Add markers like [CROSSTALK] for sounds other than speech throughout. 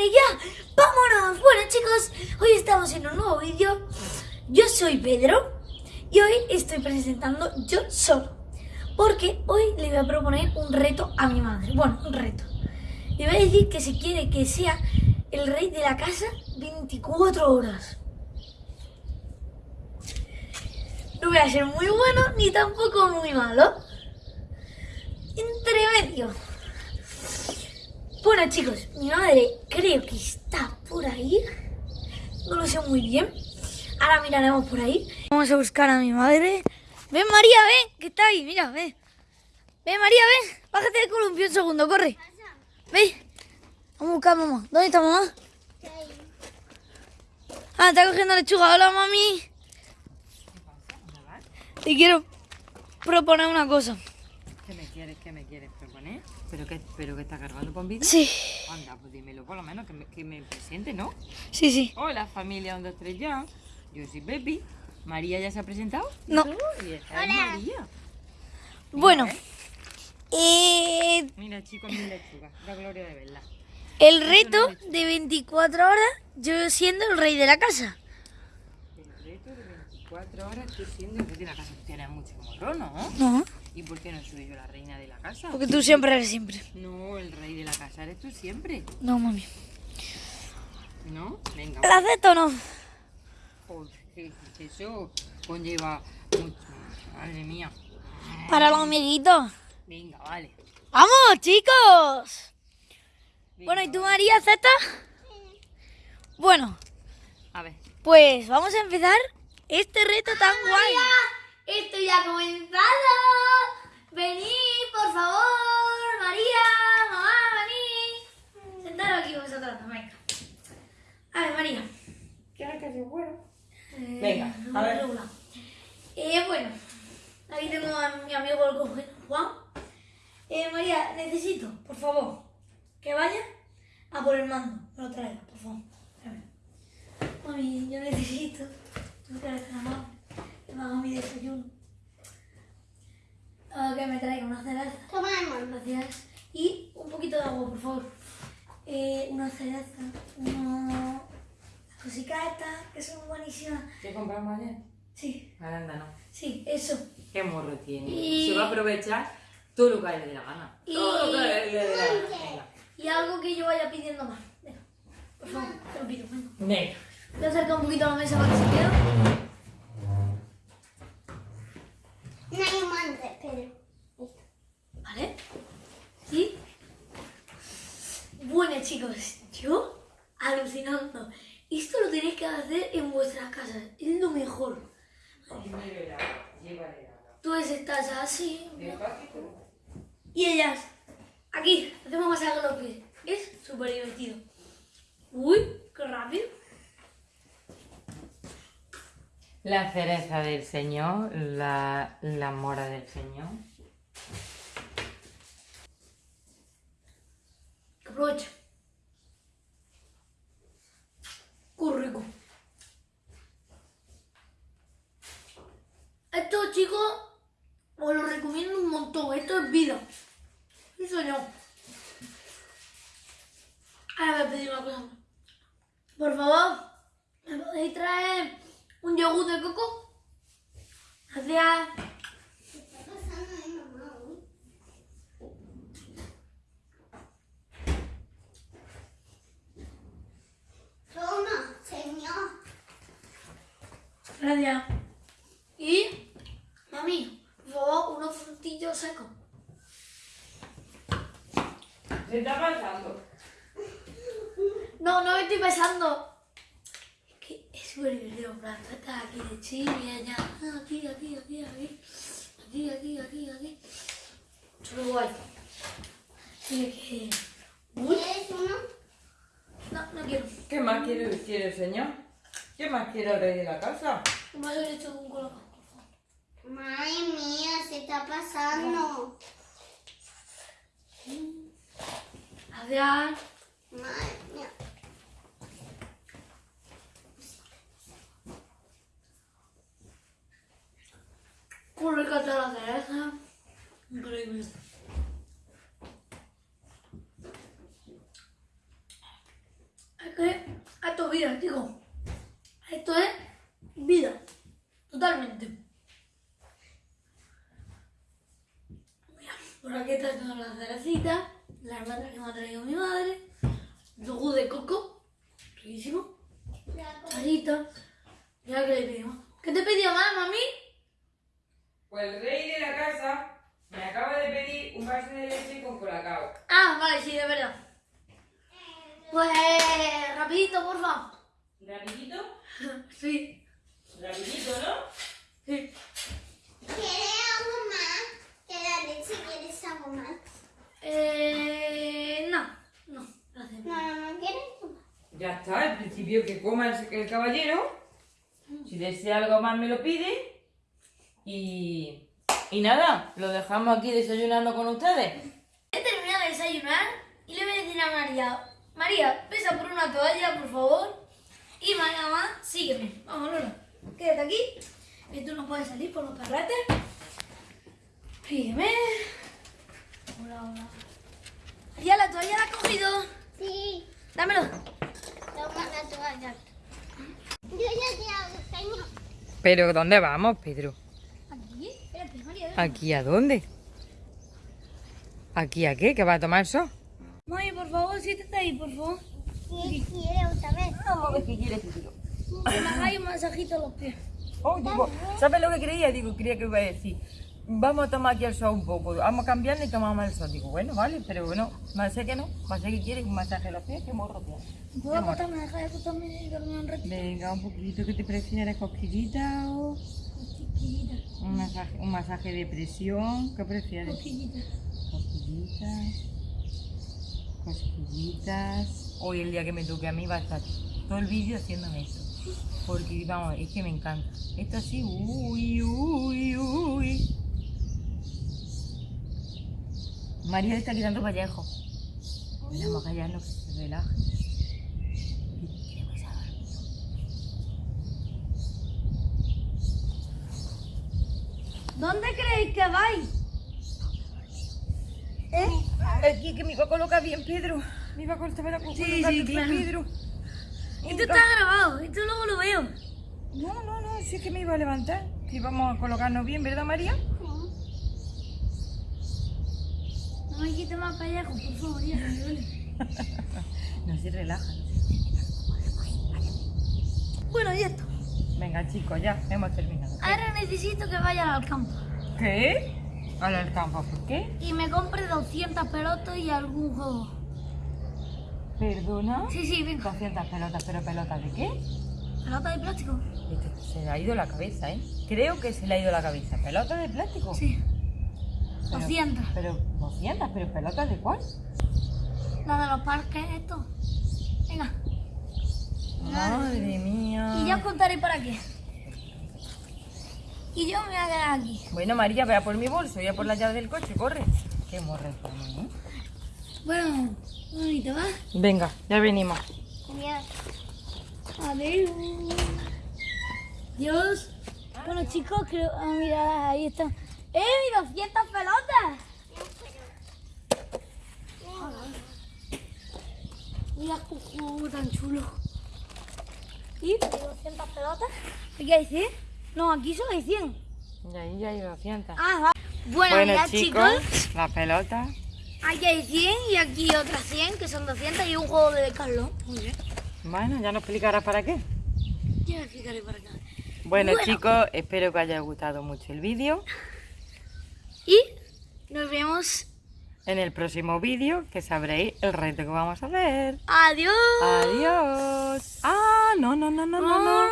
queréis ya? ¡Vámonos! Bueno chicos, hoy estamos en un nuevo vídeo. Yo soy Pedro y hoy estoy presentando yo solo. Porque hoy le voy a proponer un reto a mi madre. Bueno, un reto. Le voy a decir que si quiere que sea el rey de la casa 24 horas. No voy a ser muy bueno ni tampoco muy malo. Entre medio. Bueno chicos, mi madre creo que está por ahí. No lo sé muy bien. Ahora miraremos por ahí. Vamos a buscar a mi madre. Ven María, ven, que está ahí, mira, ven. Ven María, ven. Bájate del columpio un segundo, corre. Ven. Vamos a buscar a mamá. ¿Dónde está mamá? Ah, está cogiendo lechuga. Hola, mami. Te quiero proponer una cosa. ¿Qué me quieres, qué me quieres proponer? ¿Pero qué, pero que está cargando con vida? Sí, Anda, pues dímelo por lo menos, que me, que me presente, ¿no? sí, sí. Hola familia 1, 2, 3 ya. Yo soy Pepi. ¿María ya se ha presentado? No. Y esta es María. Bueno, eh, Mira chicos, mi lechuga. La gloria de verla. el reto de 24 horas, yo siendo el rey de la casa. El reto de 24 horas tú siendo el rey de la casa. Tienes mucho morro, ¿no? No, ¿Y por qué no soy yo la reina de la casa? porque tú siempre eres siempre. No, el rey de la casa eres tú siempre. No, mami. ¿No? Venga. ¿La acepto o no? Joder, eso conlleva mucho. Madre mía. Para los amiguitos. Venga, vale. ¡Vamos, chicos! Venga, Bueno, ¿y tú. María, aceptas? Bueno, A ver. pues vamos a empezar este reto tan guay. Esto ya ha comenzado. Venid, por favor, María, mamá, venid. Sentaros aquí vosotros, venga. A ver, María. ¿Quieres que sea bueno? Eh, Venga, a ver. Eh, bueno, aquí tengo a mi amigo el Juan. Eh, María, necesito, por favor, que vaya a por el mando. Me lo traiga, por favor. Mami, yo necesito. Tú que eres tan amable. Me haga mi desayuno. Ah, que me traiga una cereza. Toma amor. Gracias. Y un poquito de agua, por favor. Eh, una cereza. Una... Estas, que son buenísimas. ¿Qué compramos ayer? Sí, Arándano. sí, eso. ¿Qué morro tiene? Y- Se va a aprovechar todo lo que le dé la gana. Y- Todo lo que le dé la gana. Y algo que yo vaya pidiendo más. Venga, por favor, te lo pido. Venga. Venga. Voy a acercar un poquito a la mesa para que se vea. No hay amante, pero. ¿Vale? ¿Sí? Bueno, chicos, yo alucinando. Esto lo tenéis que hacer en vuestras casas. Es lo mejor. Tú estás así. Y ellas, aquí, hacemos masaje a los pies. Es súper divertido. Uy, qué rápido. La cereza del Señor, la, la mora del Señor. Que aprovecha. Qué rico. Esto, chicos, os lo recomiendo un montón. Esto es vida. Sí, señor. Ahora voy a pedir una cosa. Por favor, ¿me podéis traer un yogur de coco? Gracias. ¿Qué está pasando. Toma, señor. Gracias. Y, mami, por favor, unos frutillos secos. Se está pasando. No, no me estoy pensando. Súper tú estás aquí de chill y allá. ah, Aquí, aquí, aquí, aquí. Aquí, aquí, aquí, aquí. Súper guay. Tiene que. ¿Quieres uno? no, no quiero. ¿Qué más quiere, quiere el Señor? ¿Qué más quiere el rey de la casa? Un leche con colacao, por favor. Madre mía, se está pasando. Gracias. Madre mía. Qué rica está la cereza. Increíble. vida, chicos. Esto es vida. Totalmente. Mira, por aquí está toda la cerecita, la almendras que me ha traído mi madre, yogur de coco, riquísimo, charito. Ya que le pedimos. ¿Qué te pidió mamá, mami? Pues el rey de la casa me acaba de pedir un vaso de leche con colacao. Ah, vale, sí, de verdad. Pues, rapidito, porfa. ¿Rapidito? [LAUGHS] Sí. Rapidito, ¿no? Sí. ¿Quieres algo más? Que la leche quieres algo más. Eh, no, no, gracias. No, no, no quieres. Ya está, al principio que coma el, el caballero. Si desea algo más me lo pide. Y, y nada, lo dejamos aquí desayunando con ustedes. He terminado de desayunar y le voy a decir a María, María, pesa por una toalla, por favor. Y María, mamá, sígueme. Vamos, Lola. Quédate aquí. Que tú no puedes salir por los carretes. Sígueme. Hola, hola. María, la toalla la has cogido. Sí. Dámelo. Toma la toalla. Yo ya te hago. ¿Pero dónde vamos, Pedro? Aquí. Espérate, María. ven. ¿Aquí a dónde? ¿Aquí a qué? ¿Que va a tomar sol? Mami, por favor, siéntate ahí, por favor. ¿Qué quieres otra vez? Vamos a ver qué quiere este tío. Que me hagáis un masajito a los pies. Oh, digo, ¿sabes lo que creía? Digo, creía que iba a decir, vamos a tomar aquí el sol un poco, vamos a cambiarle y tomamos el sol. Digo, bueno, vale, pero bueno, más sé que no, más sé que quiere un masaje a los pies, que morro tiene. ¿Puedo acostarme? Deja de acostarme y dormir un ratito. Venga, un poquito, ¿qué te prefieres? ¿Cosquillita o un masaje, un masaje de presión? ¿Qué prefieres? chiquillita. Cosquillitas, cosquillitas. Hoy el día que me toque a mí va a estar todo el vídeo haciéndome esto. Porque vamos, es que me encanta. Esto así, uy, uy, uy. María le está quitando Vallejo. Vamos a callarnos que se relaje. Queremos a dormir. ¿Dónde creéis que vais? ¿Eh? Aquí que me iba a colocar bien, Pedro. Me iba a colocar bien, Sí, sí, claro. Pedro. Esto está grabado, esto luego lo veo. No, no, no, sí es que me iba a levantar. Que íbamos a colocarnos bien, ¿verdad, María? No me quite más pellejo, por favor, ya me duele. [LAUGHS] No se relaja. Bueno, y esto. Venga, chicos, ya hemos terminado. Ahora necesito que vayan al campo ¿Qué? Al campo, ¿por qué? y me compre 200 pelotas y algún juego. ¿Perdona? Sí, sí, venga. 200 pelotas, pero ¿pelotas de qué? ¿Pelota de plástico? Esto se le ha ido la cabeza, ¿eh? Creo que se le ha ido la cabeza. ¿Pelotas de plástico? Sí. Pero- 200. Pero, 200, pero ¿pelotas de cuál? La de los parques, esto. Venga. Madre mía. Y ya os contaré para qué. Y yo me voy a quedar aquí. Bueno, María, ve a por mi bolso, voy a por la llave del coche, corre. Qué morre por mí, ¿eh? Bueno, bonito, ¿va? Venga, ya venimos. Adiós. Adiós. Dios. Bueno, chicos, creo. Ah, mira, ahí está. ¡Eh, mi 200 pelotas! Mira juego tan chulo. ¿Y? 200 pelotas. ¿Aquí hay 100? No, aquí solo hay 100. Y ahí ya hay 200. Ah, va. Bueno, bueno, ya, chicos, chicos. la pelota. Aquí hay 100 y aquí otras 100, que son 200 y un juego de Decathlon. Muy bien. Bueno, ya nos explicarás para qué. Ya explicaré para acá. Bueno, Bueno. chicos, espero que os haya gustado mucho el vídeo. Y nos vemos. En el próximo vídeo que sabréis el reto que vamos a hacer. Adiós. Adiós. Ah, no, no, no, no, no, no.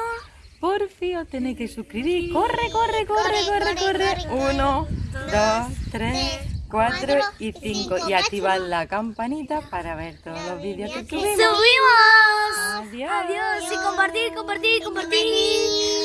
Por fin os tenéis que suscribir. Corre, corre, corre, corre, corre. Uno, dos, tres, cuatro y cinco. Y activad la campanita para ver todos los vídeos que subimos. ¡Subimos! Adiós. Adiós. Y compartir, compartir, compartir.